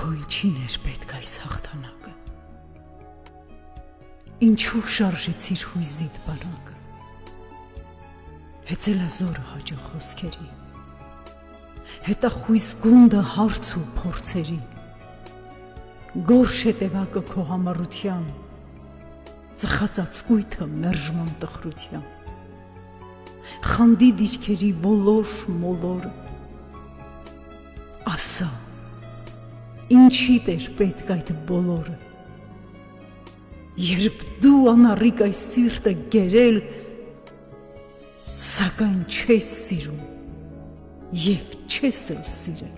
Քո ինչին էր պետք այս հաղթանակը։ Ինչու շարժեցիր հույզիդ բանակը։ Հեծելա զորը հաջող խոսքերի։ Հետա խույս գունդը հարց ու փորձերի։ Գորշ հետևակը քո համառության, ծխածածկույթը մերժման տխրության։ Խանդի դիճքերի ոլոր մոլորը։ Ասա, ինչի՞դ էր պետք այդ բոլորը։ Երբ դու անառիկ այս սիրտը գերել, սակայն չես սիրում եւ չես էլ սիրել։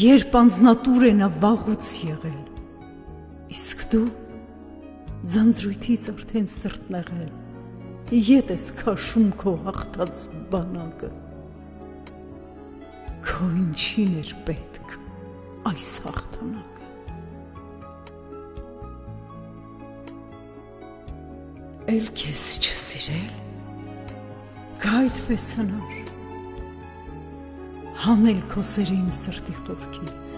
Երբ անznատուր է նա վաղուց եղել, իսկ դու ձանձրույթից արդեն սրտնեղել, ետ ես քաշում քո հաղթած բանակը։ Քո ինչին էր պետք այս հաղթանակը։ Էլ քեզ չսիրել, գա այդպես հնար, հանել քո սերը իմ սրտի խորքից։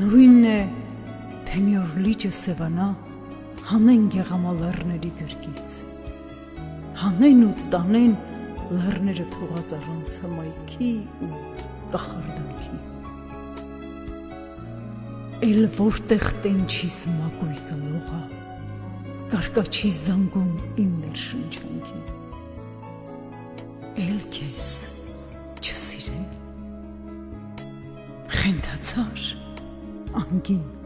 Նույնն է, թե մի օր լիճը սևանա, հանեն գեղամալերների գրկից, հանեն ու տանեն լեռները թողած առանց հմայքի ու կախարդանքի։ Էլ որտեղ տենչիս մակույկը լողա, կարկաչի զանգում իմ ներշնչանքի։ Էլ քեզ չսիրել։ Խենթացար անգին